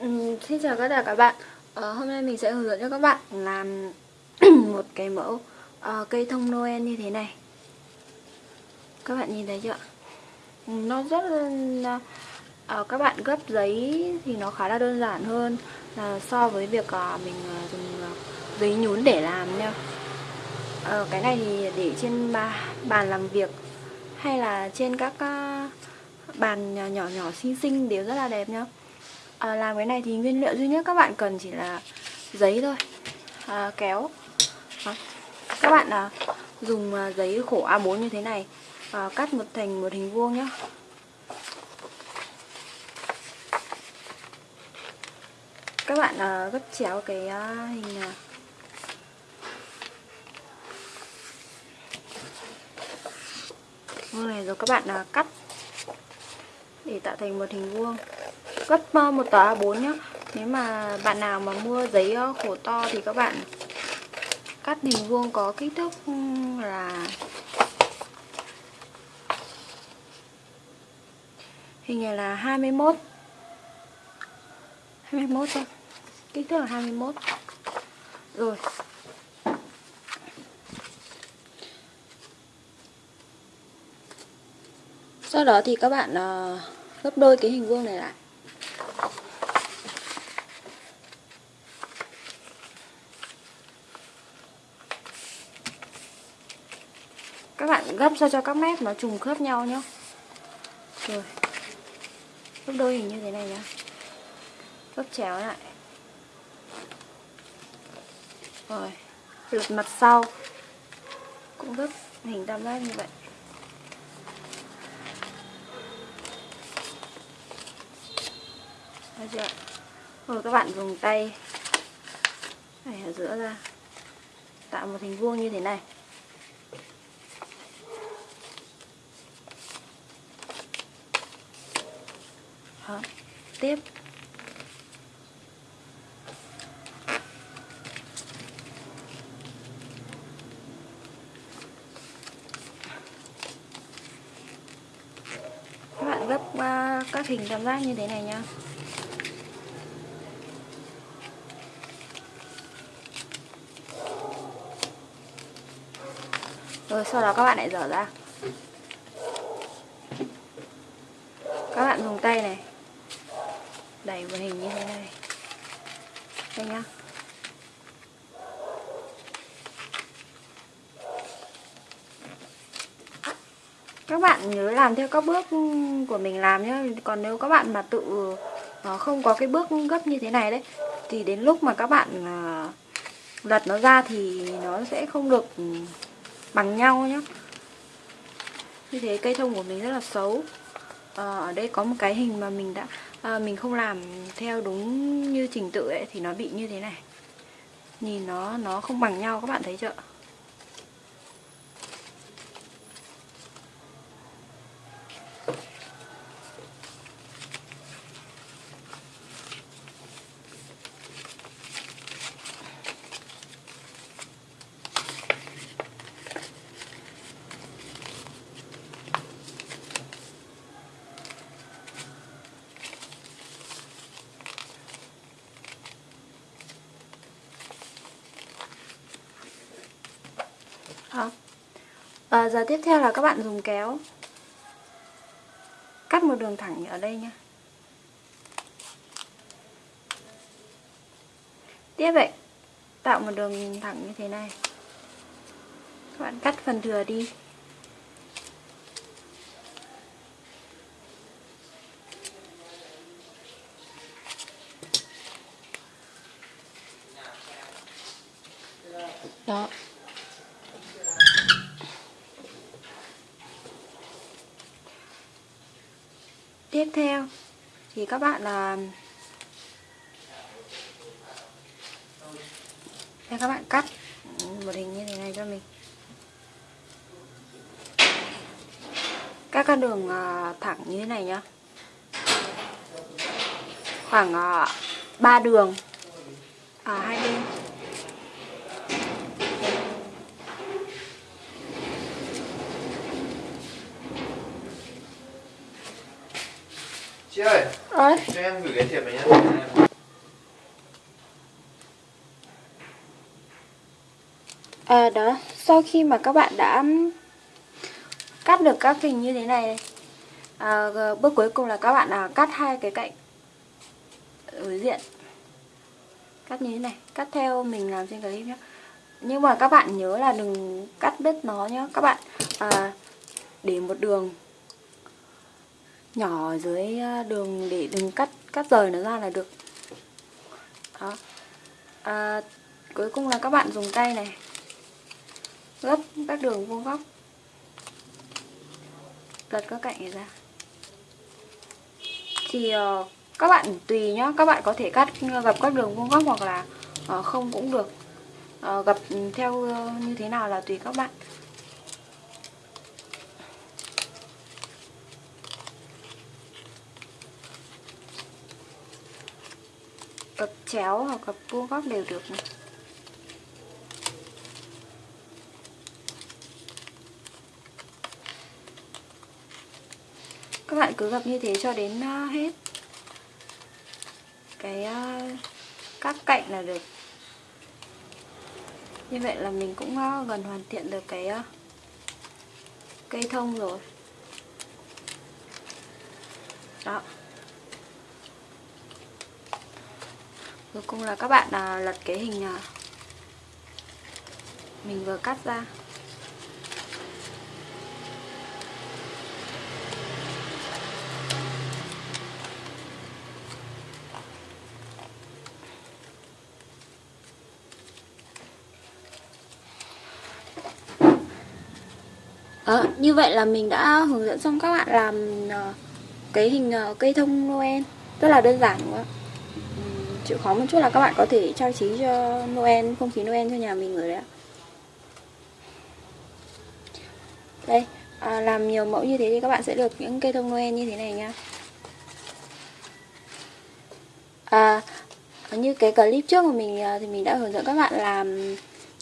Ừ, xin chào tất cả các bạn. Ờ, Hôm nay mình sẽ hướng dẫn cho các bạn làm một cái mẫu uh, cây thông Noel như thế này. Các bạn nhìn thấy chưa? Ừ, nó rất là... Uh, các bạn gấp giấy thì nó khá là đơn giản hơn là so với việc uh, mình uh, dùng uh, giấy nhún để làm nha. Uh, Cái này thì để trên ba, bàn làm việc hay là trên các uh, bàn nhỏ nhỏ, nhỏ xinh xinh đều rất là đẹp nhá à, làm cái này thì nguyên liệu duy nhất các bạn cần chỉ là giấy thôi. À, kéo. À, các bạn à, dùng à, giấy khổ A4 như thế này. À, cắt một thành một hình vuông nhé các bạn à, gấp chéo cái à, hình à, vuông này rồi các bạn à, cắt để tạo thành một hình vuông. Gấp ờ, một tờ A4 nhé nếu mà bạn nào mà mua giấy ờ, khổ to thì các bạn cắt hình vuông có kích thước là hình này là 21 21 thôi. Kích thước là 21 rồi. Sau đó thì các bạn uh, gấp đôi cái hình vuông này lại. Các bạn gấp sao cho các mép nó trùng khớp nhau nhá. Rồi. Gấp đôi hình như thế này nhá. Gấp chéo lại. Rồi. Lật mặt sau. Cũng gấp hình tam giác như vậy. Được chưa? Rồi các bạn dùng tay này ở giữa ra tạo một hình vuông như thế này Đó. tiếp các bạn gấp à, các hình tam giác như thế này nhá rồi, sau đó các bạn lại dở ra. Các bạn dùng tay này. Đẩy vào hình như thế này. Đây nhá. Các bạn nhớ làm theo các bước của mình làm nhé còn nếu các bạn mà tự ờ, không có cái bước gấp như thế này đấy, thì đến lúc mà các bạn ờ, lật nó ra thì nó sẽ không được bằng nhau nhé như thế cây thông của mình rất là xấu. À, ở đây có một cái hình mà mình đã à, mình không làm theo đúng như trình tự ấy thì nó bị như thế này. Nhìn nó nó không bằng nhau các bạn thấy chưa? Không À, giờ tiếp theo là các bạn dùng kéo. Cắt một đường thẳng ở đây nha. Tiếp vậy tạo một đường thẳng như thế này. Các bạn cắt phần thừa đi. Đó. Tiếp theo, thì các bạn là Đây, các bạn cắt một hình như thế này cho mình. Các con đường à, thẳng như thế này nhá. Khoảng à, 3 đường. Ở hai bên. Chị ơi, à? cho em gửi cái thiệp này nhé. À, ờ, đó, sau khi mà các bạn đã cắt được các cành như thế này à, Bước cuối cùng là các bạn à, cắt hai cái cạnh ở diện Cắt như thế này, cắt theo mình làm trên clip nhé Nhưng mà các bạn nhớ là đừng cắt đứt nó nhé Các bạn à, để một đường nhỏ ở dưới ờ, đường để đừng cắt cắt rời nó ra là được. Đó. À, cuối cùng là các bạn dùng tay này. Gấp các đường vuông góc. Lật các cạnh này ra. Thì uh, các bạn tùy nhá các bạn có thể cắt ờ, gập các đường vuông góc hoặc là uh, không cũng được. Uh, gập ừ, theo uh, như thế nào là tùy các bạn. Gập chéo hoặc gập vuông góc đều được này. các bạn cứ gập như thế cho đến ờ, hết. Cái ờ, các cạnh là được. Như vậy là mình cũng ờ, gần hoàn thiện được cái cây thông rồi. Đó. Cuối cùng là các bạn à, lật cái hình à, mình vừa cắt ra. Đó, như vậy là mình đã hướng dẫn xong các bạn làm uh, cái hình uh, cây thông Noel. Rất là đơn giản đúng không ạ? Ừ chịu khó một chút là các bạn có thể trang trí cho Noel không khí Noel cho nhà mình rồi đấy ạ. Đây à, làm nhiều mẫu như thế thì các bạn sẽ được những cây thông Noel như thế này nha à, như cái clip trước của mình à, thì mình đã hướng dẫn các bạn làm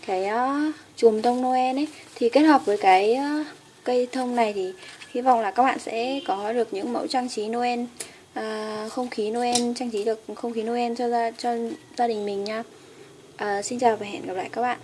cái uh, chùm thông Noel ấy thì kết hợp với cái uh, cây thông này thì hy vọng là các bạn sẽ có được những mẫu trang trí Noel à, không khí Noel trang trí được không khí Noel cho gia cho gia đình mình nha. À, xin chào và hẹn gặp lại các bạn.